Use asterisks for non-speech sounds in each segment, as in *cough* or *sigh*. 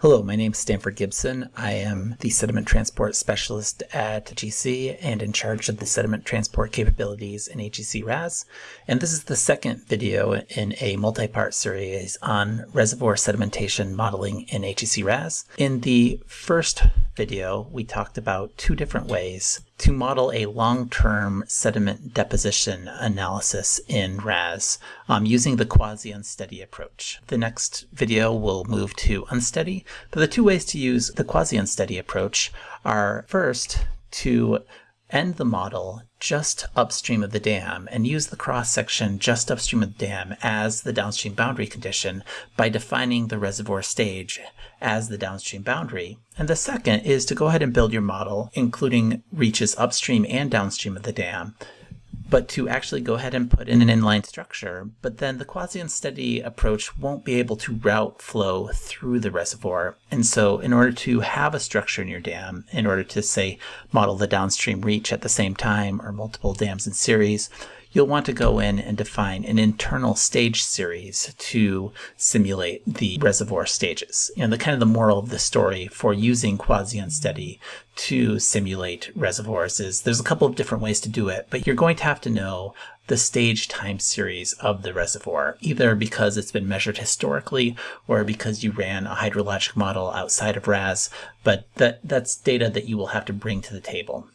Hello, my name is Stanford Gibson. I am the sediment transport specialist at GC and in charge of the sediment transport capabilities in HEC RAS. And this is the second video in a multi-part series on reservoir sedimentation modeling in HEC RAS. In the first video, we talked about two different ways to model a long-term sediment deposition analysis in RAS um, using the quasi-unsteady approach. The next video will move to unsteady, but the two ways to use the quasi-unsteady approach are first to end the model just upstream of the dam and use the cross section just upstream of the dam as the downstream boundary condition by defining the reservoir stage as the downstream boundary. And the second is to go ahead and build your model, including reaches upstream and downstream of the dam, but to actually go ahead and put in an inline structure. But then the quasi-unsteady approach won't be able to route flow through the reservoir. And so in order to have a structure in your dam, in order to say model the downstream reach at the same time or multiple dams in series, you'll want to go in and define an internal stage series to simulate the reservoir stages. And the kind of the moral of the story for using quasi-unsteady to simulate reservoirs is there's a couple of different ways to do it, but you're going to have to know the stage time series of the reservoir, either because it's been measured historically or because you ran a hydrologic model outside of RAS, but that, that's data that you will have to bring to the table.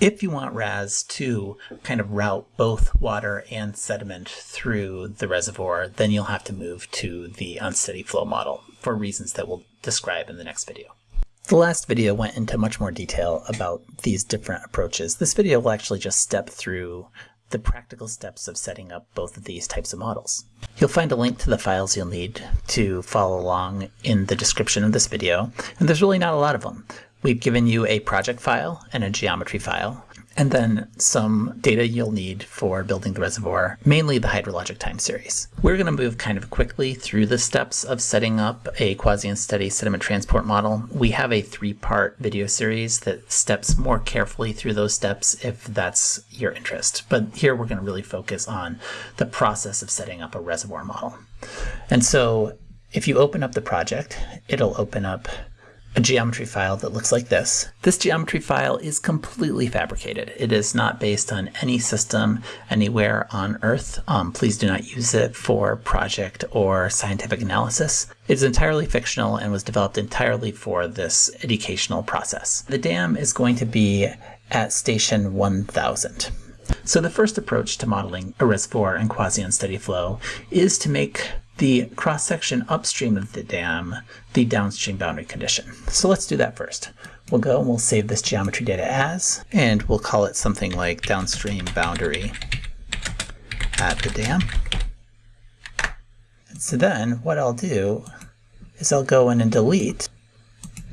If you want RAS to kind of route both water and sediment through the reservoir, then you'll have to move to the unsteady flow model for reasons that we'll describe in the next video. The last video went into much more detail about these different approaches. This video will actually just step through the practical steps of setting up both of these types of models. You'll find a link to the files you'll need to follow along in the description of this video, and there's really not a lot of them. We've given you a project file and a geometry file, and then some data you'll need for building the reservoir, mainly the hydrologic time series. We're going to move kind of quickly through the steps of setting up a quasi-unsteady sediment transport model. We have a three-part video series that steps more carefully through those steps if that's your interest. But here we're going to really focus on the process of setting up a reservoir model. And so if you open up the project, it'll open up a geometry file that looks like this. This geometry file is completely fabricated. It is not based on any system anywhere on Earth. Um, please do not use it for project or scientific analysis. It is entirely fictional and was developed entirely for this educational process. The dam is going to be at station 1000. So the first approach to modeling a reservoir and quasi-unsteady flow is to make the cross-section upstream of the dam the downstream boundary condition. So let's do that first. We'll go and we'll save this geometry data as, and we'll call it something like downstream boundary at the dam. And so then what I'll do is I'll go in and delete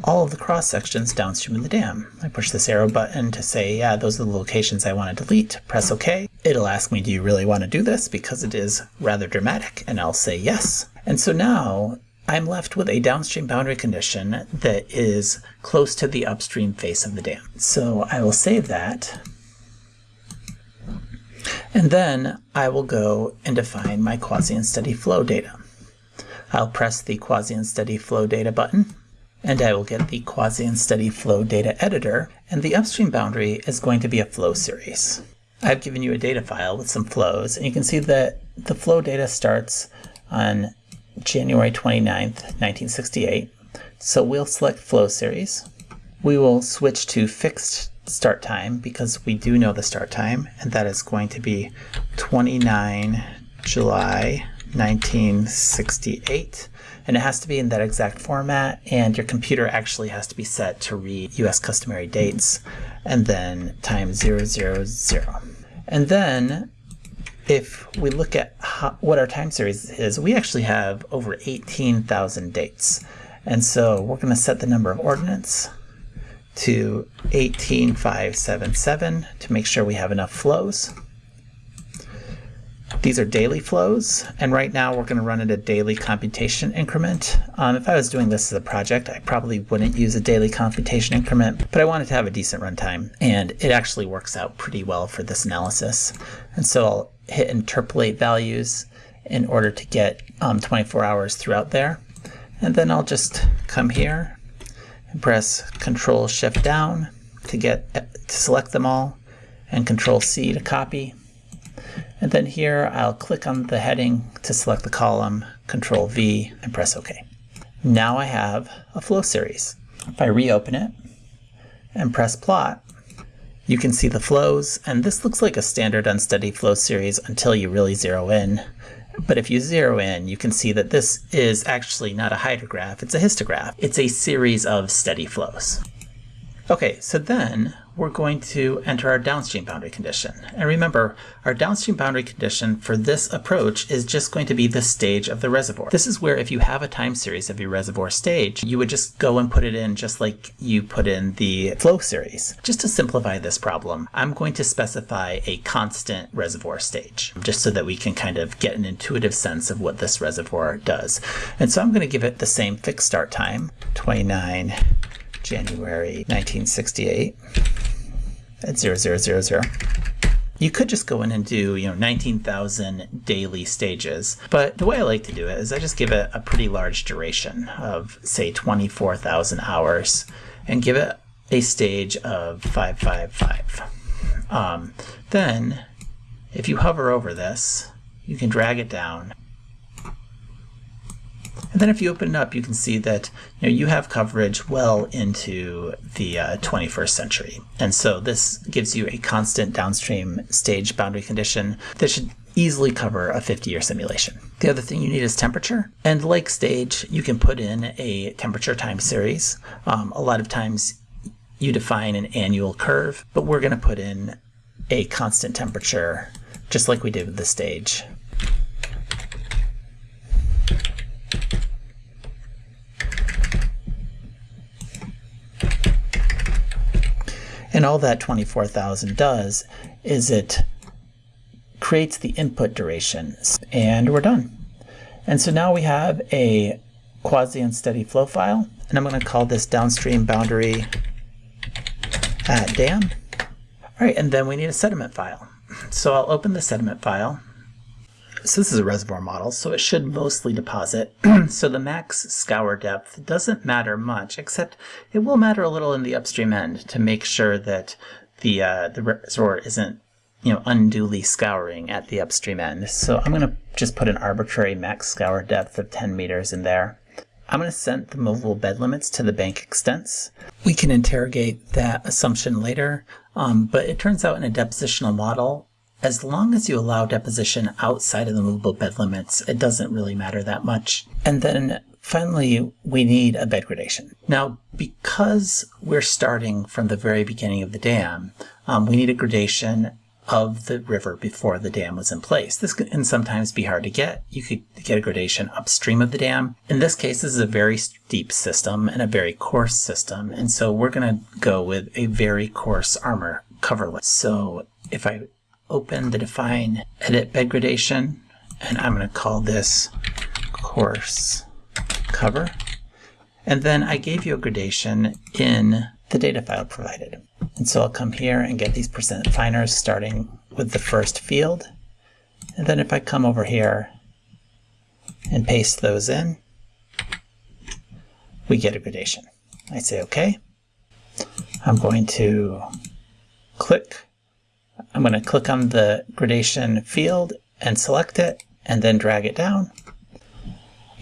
all of the cross sections downstream of the dam. I push this arrow button to say, yeah, those are the locations I want to delete. Press OK. It'll ask me, do you really want to do this? Because it is rather dramatic. And I'll say yes. And so now I'm left with a downstream boundary condition that is close to the upstream face of the dam. So I will save that. And then I will go and define my quasi-unsteady flow data. I'll press the quasi-unsteady flow data button and I will get the quasi-unsteady flow data editor, and the upstream boundary is going to be a flow series. I've given you a data file with some flows, and you can see that the flow data starts on January 29th, 1968. So we'll select flow series. We will switch to fixed start time because we do know the start time, and that is going to be 29 July 1968 and it has to be in that exact format and your computer actually has to be set to read US customary dates and then time 000. And then if we look at how, what our time series is, we actually have over 18,000 dates. And so we're going to set the number of ordinates to 18577 to make sure we have enough flows. These are daily flows, and right now we're going to run at a daily computation increment. Um, if I was doing this as a project, I probably wouldn't use a daily computation increment, but I wanted to have a decent runtime, and it actually works out pretty well for this analysis. And so I'll hit interpolate values in order to get um, 24 hours throughout there. And then I'll just come here and press Control Shift down to get to select them all and Control C to copy. And then here I'll click on the heading to select the column, Control V and press OK. Now I have a flow series. If I reopen it and press plot, you can see the flows, and this looks like a standard unsteady flow series until you really zero in. But if you zero in, you can see that this is actually not a hydrograph, it's a histograph. It's a series of steady flows. Okay, so then we're going to enter our downstream boundary condition. And remember, our downstream boundary condition for this approach is just going to be the stage of the reservoir. This is where if you have a time series of your reservoir stage, you would just go and put it in just like you put in the flow series. Just to simplify this problem, I'm going to specify a constant reservoir stage, just so that we can kind of get an intuitive sense of what this reservoir does. And so I'm going to give it the same fixed start time, 29 January 1968 at 0000. You could just go in and do, you know, 19,000 daily stages, but the way I like to do it is I just give it a pretty large duration of, say, 24,000 hours and give it a stage of 555. Um, then, if you hover over this, you can drag it down and then if you open it up, you can see that you, know, you have coverage well into the uh, 21st century. And so this gives you a constant downstream stage boundary condition that should easily cover a 50-year simulation. The other thing you need is temperature. And like stage, you can put in a temperature time series. Um, a lot of times you define an annual curve, but we're going to put in a constant temperature just like we did with the stage. And all that 24,000 does is it creates the input duration and we're done. And so now we have a quasi-unsteady flow file and I'm going to call this downstream boundary at dam. All right, and then we need a sediment file. So I'll open the sediment file so this is a reservoir model, so it should mostly deposit. *clears throat* so the max scour depth doesn't matter much, except it will matter a little in the upstream end to make sure that the uh, the reservoir isn't you know unduly scouring at the upstream end. So I'm going to just put an arbitrary max scour depth of 10 meters in there. I'm going to set the movable bed limits to the bank extents. We can interrogate that assumption later, um, but it turns out in a depositional model, as long as you allow deposition outside of the movable bed limits, it doesn't really matter that much. And then finally, we need a bed gradation. Now, because we're starting from the very beginning of the dam, um, we need a gradation of the river before the dam was in place. This can sometimes be hard to get. You could get a gradation upstream of the dam. In this case, this is a very steep system and a very coarse system. And so we're going to go with a very coarse armor coverlet. So if I open the define edit bed gradation, and I'm going to call this coarse cover. And then I gave you a gradation in the data file provided. And so I'll come here and get these percent finers starting with the first field. And then if I come over here and paste those in, we get a gradation. I say OK. I'm going to click I'm going to click on the gradation field and select it and then drag it down.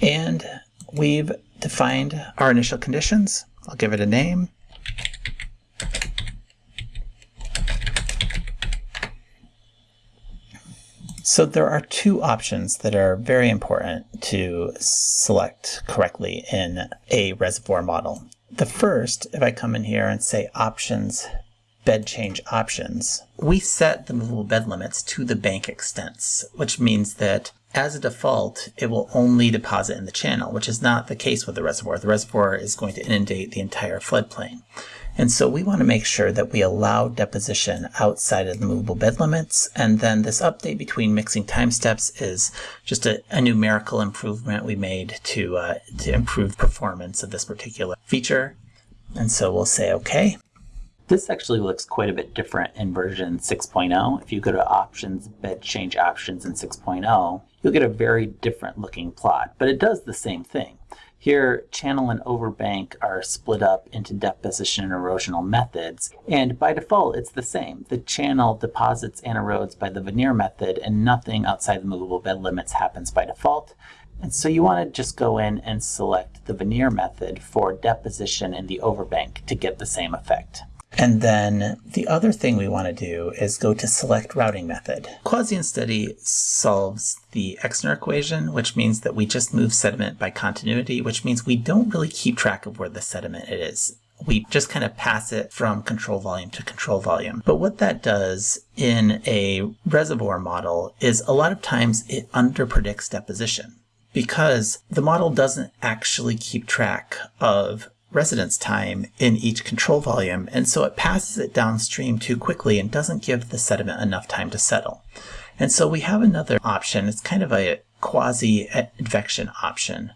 And we've defined our initial conditions. I'll give it a name. So there are two options that are very important to select correctly in a reservoir model. The first, if I come in here and say options bed change options, we set the movable bed limits to the bank extents, which means that as a default, it will only deposit in the channel, which is not the case with the reservoir. The reservoir is going to inundate the entire floodplain. And so we want to make sure that we allow deposition outside of the movable bed limits. And then this update between mixing time steps is just a, a numerical improvement we made to, uh, to improve performance of this particular feature. And so we'll say OK. This actually looks quite a bit different in version 6.0. If you go to options, bed change options in 6.0, you'll get a very different looking plot, but it does the same thing. Here, channel and overbank are split up into deposition and erosional methods, and by default it's the same. The channel deposits and erodes by the veneer method, and nothing outside the movable bed limits happens by default. And so you want to just go in and select the veneer method for deposition in the overbank to get the same effect. And then the other thing we want to do is go to select routing method. Quasi study solves the Exner equation, which means that we just move sediment by continuity, which means we don't really keep track of where the sediment is. We just kind of pass it from control volume to control volume. But what that does in a reservoir model is a lot of times it underpredicts deposition because the model doesn't actually keep track of residence time in each control volume, and so it passes it downstream too quickly and doesn't give the sediment enough time to settle. And so we have another option. It's kind of a quasi-advection option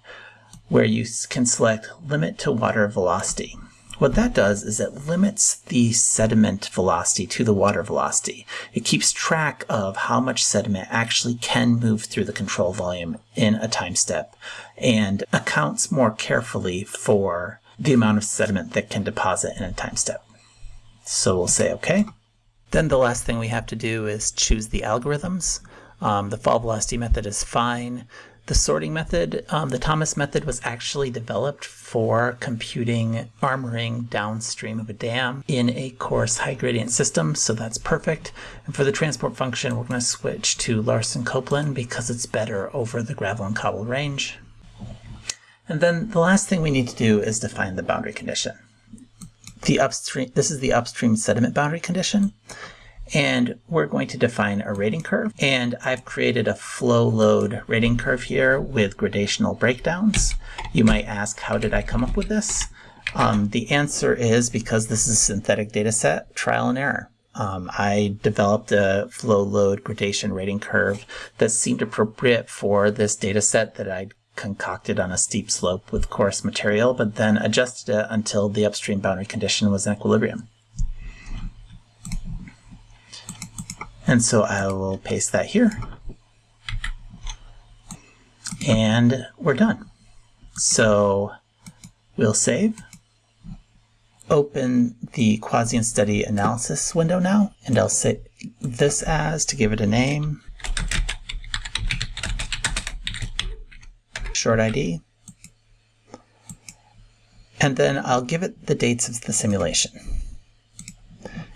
where you can select limit to water velocity. What that does is it limits the sediment velocity to the water velocity. It keeps track of how much sediment actually can move through the control volume in a time step and accounts more carefully for the amount of sediment that can deposit in a time step. So we'll say OK. Then the last thing we have to do is choose the algorithms. Um, the fall velocity method is fine. The sorting method, um, the Thomas method was actually developed for computing armoring downstream of a dam in a coarse high gradient system, so that's perfect. And for the transport function, we're going to switch to Laursen Copeland because it's better over the gravel and cobble range. And then the last thing we need to do is define the boundary condition. The upstream, this is the upstream sediment boundary condition. And we're going to define a rating curve. And I've created a flow load rating curve here with gradational breakdowns. You might ask, how did I come up with this? Um, the answer is because this is a synthetic data set, trial and error. Um, I developed a flow load gradation rating curve that seemed appropriate for this data set that I'd concocted on a steep slope with coarse material, but then adjusted it until the upstream boundary condition was in equilibrium. And so I will paste that here. And we're done. So we'll save, open the Quasi Study analysis window now, and I'll say this as to give it a name, short ID. And then I'll give it the dates of the simulation.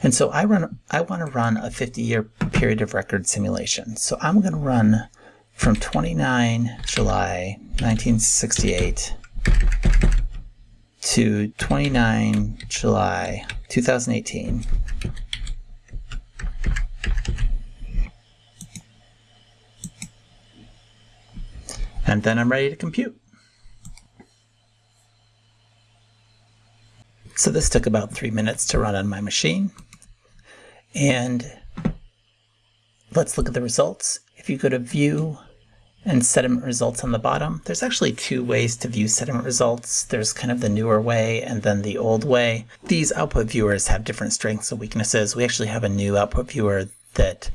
And so I run I want to run a 50-year period of record simulation. So I'm going to run from 29 July 1968 to 29 July 2018. And then I'm ready to compute. So this took about three minutes to run on my machine. And let's look at the results. If you go to View and Sediment Results on the bottom, there's actually two ways to view sediment results. There's kind of the newer way and then the old way. These output viewers have different strengths and weaknesses. We actually have a new output viewer that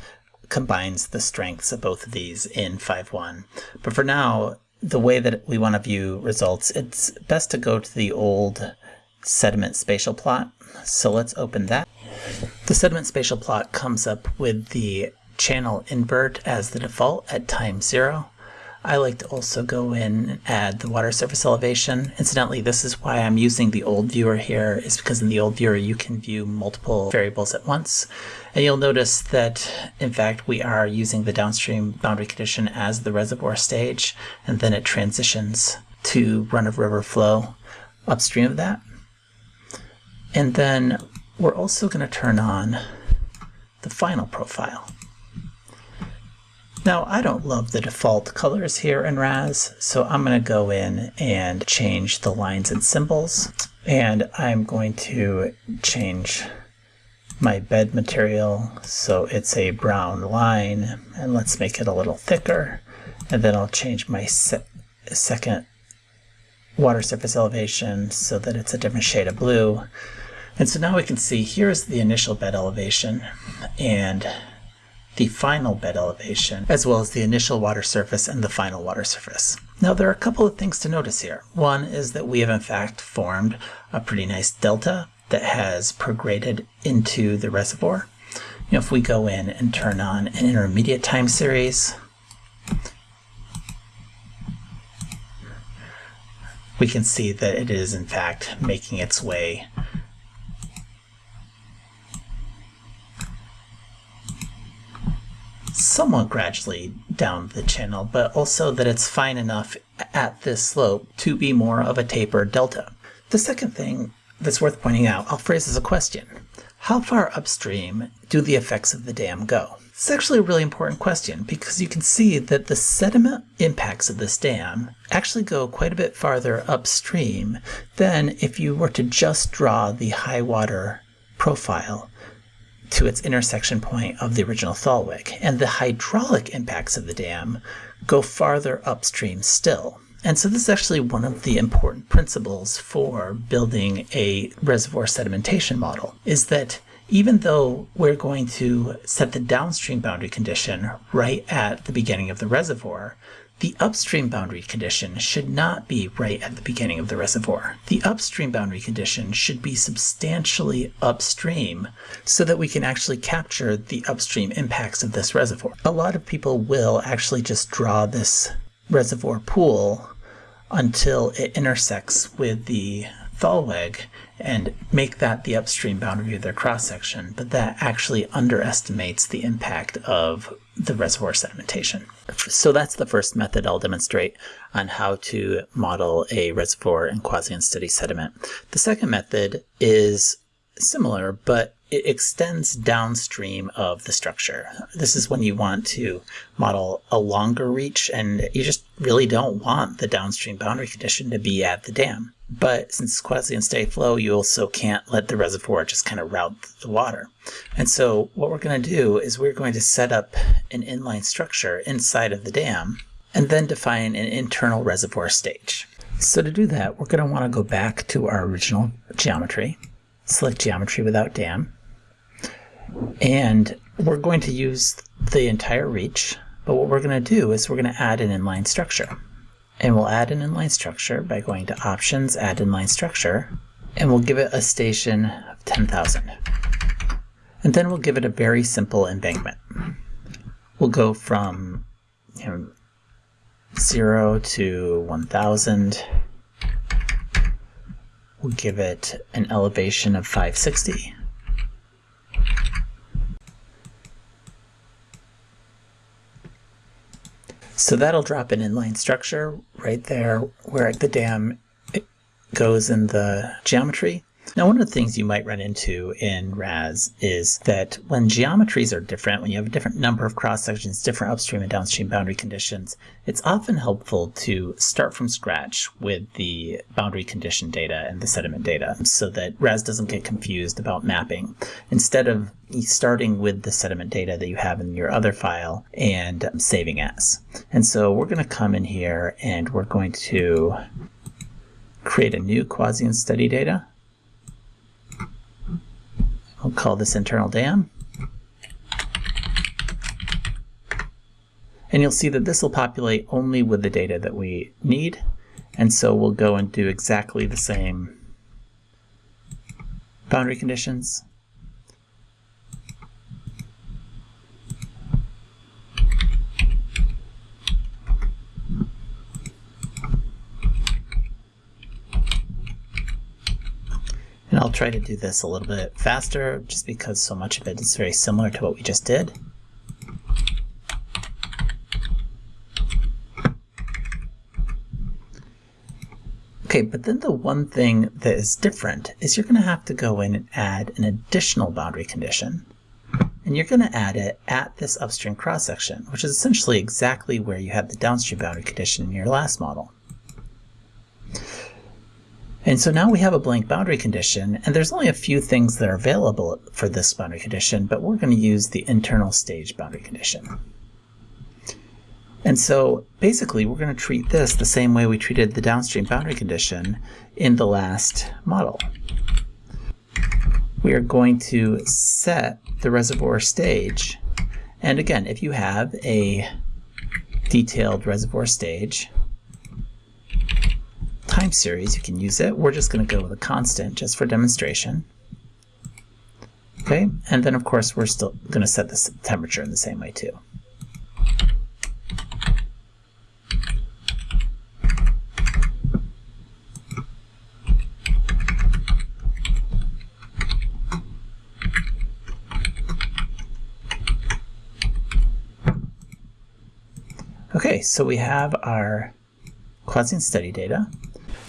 combines the strengths of both of these in 5.1. But for now, the way that we want to view results, it's best to go to the old sediment spatial plot. So let's open that. The sediment spatial plot comes up with the channel invert as the default at time zero. I like to also go in and add the water surface elevation. Incidentally, this is why I'm using the old viewer here, is because in the old viewer you can view multiple variables at once. And you'll notice that, in fact, we are using the downstream boundary condition as the reservoir stage, and then it transitions to run-of-river flow upstream of that. And then we're also going to turn on the final profile. Now, I don't love the default colors here in RAS, so I'm going to go in and change the lines and symbols. And I'm going to change my bed material so it's a brown line. And let's make it a little thicker. And then I'll change my se second water surface elevation so that it's a different shade of blue. And so now we can see here's the initial bed elevation. And the final bed elevation, as well as the initial water surface and the final water surface. Now there are a couple of things to notice here. One is that we have in fact formed a pretty nice delta that has prograded into the reservoir. You know, if we go in and turn on an intermediate time series, we can see that it is in fact making its way somewhat gradually down the channel, but also that it's fine enough at this slope to be more of a tapered delta. The second thing that's worth pointing out, I'll phrase as a question. How far upstream do the effects of the dam go? It's actually a really important question because you can see that the sediment impacts of this dam actually go quite a bit farther upstream than if you were to just draw the high water profile to its intersection point of the original Thalweg. And the hydraulic impacts of the dam go farther upstream still. And so this is actually one of the important principles for building a reservoir sedimentation model, is that even though we're going to set the downstream boundary condition right at the beginning of the reservoir, the upstream boundary condition should not be right at the beginning of the reservoir. The upstream boundary condition should be substantially upstream so that we can actually capture the upstream impacts of this reservoir. A lot of people will actually just draw this reservoir pool until it intersects with the Thalweg and make that the upstream boundary of their cross section, but that actually underestimates the impact of the reservoir sedimentation. So that's the first method I'll demonstrate on how to model a reservoir in quasi-unsteady sediment. The second method is similar, but it extends downstream of the structure. This is when you want to model a longer reach and you just really don't want the downstream boundary condition to be at the dam. But since it's quasi-unsteady flow, you also can't let the reservoir just kind of route the water. And so what we're going to do is we're going to set up an inline structure inside of the dam and then define an internal reservoir stage. So to do that, we're going to want to go back to our original geometry, select geometry without dam, and we're going to use the entire reach, but what we're going to do is we're going to add an inline structure. And we'll add an inline structure by going to Options, Add Inline Structure, and we'll give it a station of 10,000. And then we'll give it a very simple embankment. We'll go from you know, 0 to 1,000. We'll give it an elevation of 560. So that'll drop an inline structure right there where the dam goes in the geometry. Now, one of the things you might run into in RAS is that when geometries are different, when you have a different number of cross sections, different upstream and downstream boundary conditions, it's often helpful to start from scratch with the boundary condition data and the sediment data so that RAS doesn't get confused about mapping. Instead of starting with the sediment data that you have in your other file and saving as. And so we're going to come in here and we're going to create a new quasi study data I'll call this internal dam. And you'll see that this will populate only with the data that we need. And so we'll go and do exactly the same boundary conditions. Try to do this a little bit faster just because so much of it is very similar to what we just did. Okay, but then the one thing that is different is you're going to have to go in and add an additional boundary condition. And you're going to add it at this upstream cross-section, which is essentially exactly where you had the downstream boundary condition in your last model. And so now we have a blank boundary condition, and there's only a few things that are available for this boundary condition, but we're going to use the internal stage boundary condition. And so basically we're going to treat this the same way we treated the downstream boundary condition in the last model. We are going to set the reservoir stage And again, if you have a detailed reservoir stage time series, you can use it. We're just going to go with a constant just for demonstration. Okay, and then of course we're still going to set the temperature in the same way too. Okay, so we have our Quasi study data.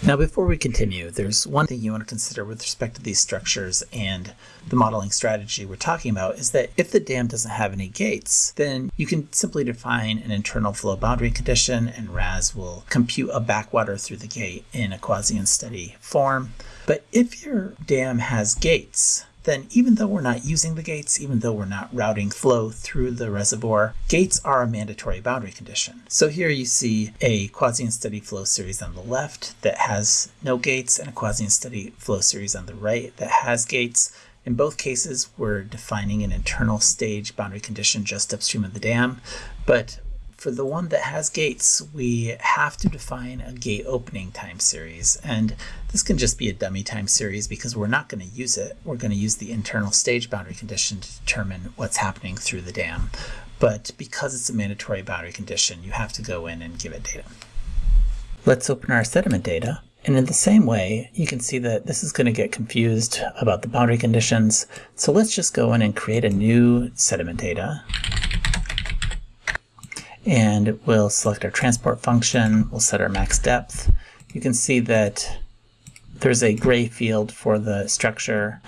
Now before we continue, there's one thing you want to consider with respect to these structures and the modeling strategy we're talking about is that if the dam doesn't have any gates, then you can simply define an internal flow boundary condition and RAS will compute a backwater through the gate in a quasi-unsteady form. But if your dam has gates, then even though we're not using the gates, even though we're not routing flow through the reservoir, gates are a mandatory boundary condition. So here you see a quasi steady flow series on the left that has no gates and a quasi steady flow series on the right that has gates. In both cases, we're defining an internal stage boundary condition just upstream of the dam, but for the one that has gates, we have to define a gate opening time series. And this can just be a dummy time series because we're not going to use it. We're going to use the internal stage boundary condition to determine what's happening through the dam. But because it's a mandatory boundary condition, you have to go in and give it data. Let's open our sediment data. And in the same way, you can see that this is going to get confused about the boundary conditions. So let's just go in and create a new sediment data and we'll select our transport function, we'll set our max depth. You can see that there's a gray field for the structure.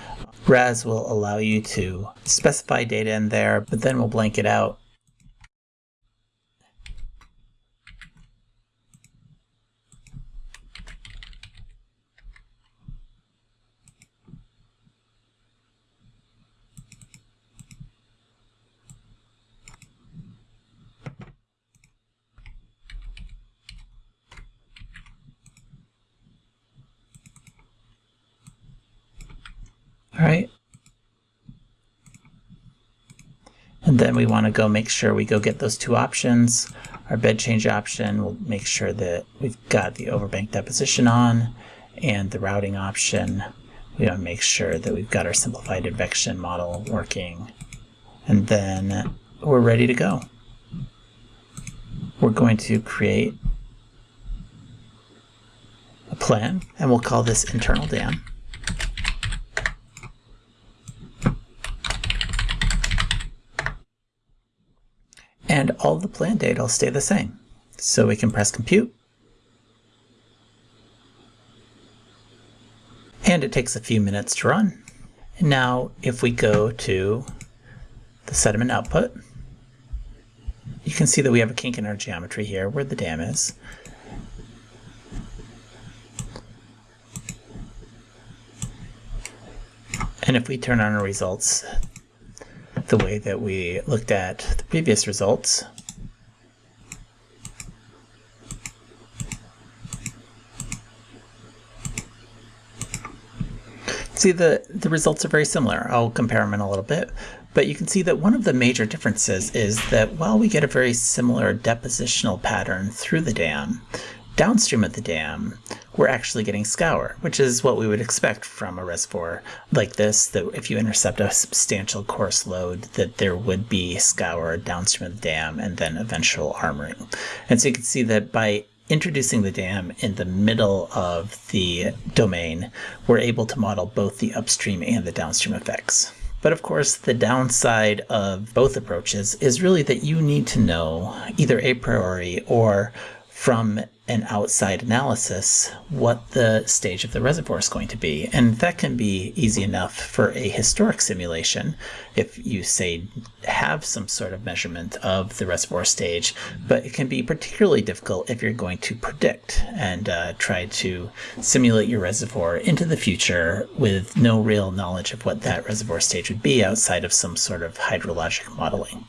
RAS will allow you to specify data in there, but then we'll blank it out right. And then we want to go make sure we go get those two options. Our bed change option, we'll make sure that we've got the overbank deposition on and the routing option. We want to make sure that we've got our simplified advection model working. And then we're ready to go. We're going to create a plan and we'll call this internal dam. and all the plan data will stay the same. So we can press compute. And it takes a few minutes to run. And now if we go to the sediment output, you can see that we have a kink in our geometry here where the dam is. And if we turn on our results, the way that we looked at the previous results. See, the, the results are very similar. I'll compare them in a little bit. But you can see that one of the major differences is that while we get a very similar depositional pattern through the dam, downstream of the dam, we're actually getting scour, which is what we would expect from a reservoir like this, that if you intercept a substantial coarse load, that there would be scour downstream of the dam and then eventual armoring. And so you can see that by introducing the dam in the middle of the domain, we're able to model both the upstream and the downstream effects. But of course, the downside of both approaches is really that you need to know either a priori or from an outside analysis what the stage of the reservoir is going to be. And that can be easy enough for a historic simulation if you say have some sort of measurement of the reservoir stage, but it can be particularly difficult if you're going to predict and uh, try to simulate your reservoir into the future with no real knowledge of what that reservoir stage would be outside of some sort of hydrologic modeling.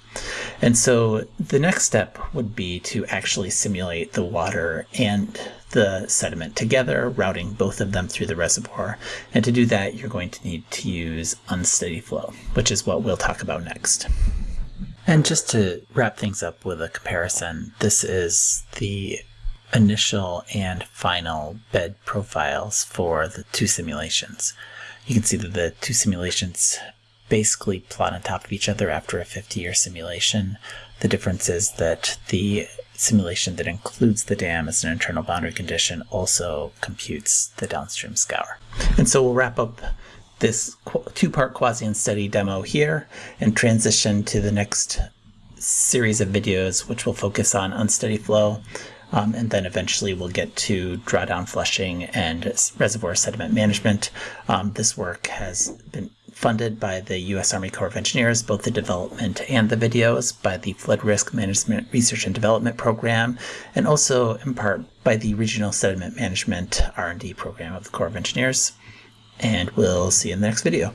And so the next step would be to actually simulate the water and the sediment together, routing both of them through the reservoir. And to do that, you're going to need to use unsteady flow, which is what we'll talk about next. And just to wrap things up with a comparison, this is the initial and final bed profiles for the two simulations. You can see that the two simulations basically plot on top of each other after a 50-year simulation. The difference is that the simulation that includes the dam as an internal boundary condition also computes the downstream scour. And so we'll wrap up this two-part quasi-unsteady demo here and transition to the next series of videos which will focus on unsteady flow um, and then eventually we'll get to drawdown flushing and reservoir sediment management. Um, this work has been funded by the U.S. Army Corps of Engineers, both the development and the videos, by the Flood Risk Management Research and Development Program, and also in part by the Regional Sediment Management R&D Program of the Corps of Engineers. And we'll see you in the next video.